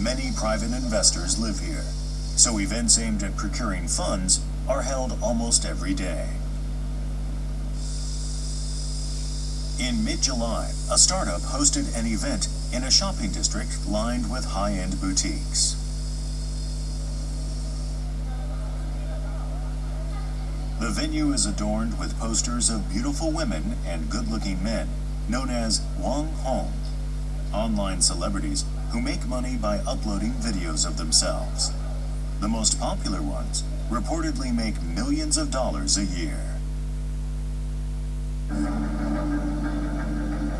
Many private investors live here, so events aimed at procuring funds are held almost every day. In mid-July, a startup hosted an event in a shopping district lined with high-end boutiques. The venue is adorned with posters of beautiful women and good-looking men, known as Wang Hong, online celebrities who make money by uploading videos of themselves. The most popular ones reportedly make millions of dollars a year.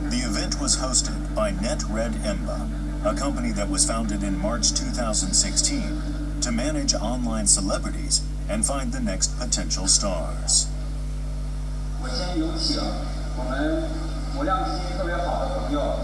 The event was hosted by NetRed Emba, a company that was founded in March 2016 to manage online celebrities and find the next potential stars. 我先有请我们模量基因特别好的朋友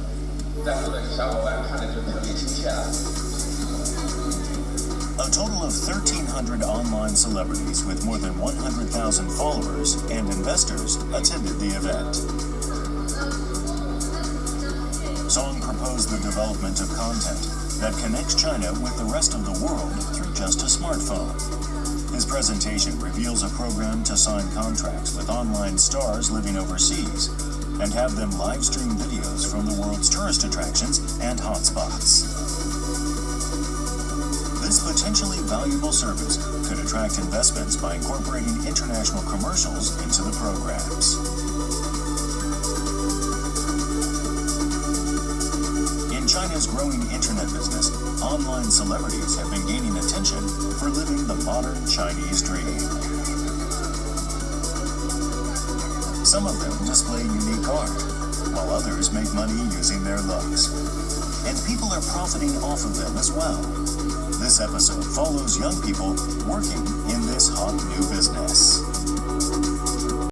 Yeah. A total of 1,300 online celebrities with more than 100,000 followers and investors attended the event. Song proposed the development of content that connects China with the rest of the world through just a smartphone. His presentation reveals a program to sign contracts with online stars living overseas and have them live stream videos from the world's tourist attractions and hotspots. This potentially valuable service could attract investments by incorporating international commercials into the programs. In China's growing internet business, online celebrities have been gaining attention for living the modern Chinese dream. Some of them display unique art, while others make money using their looks. And people are profiting off of them as well. This episode follows young people working in this hot new business.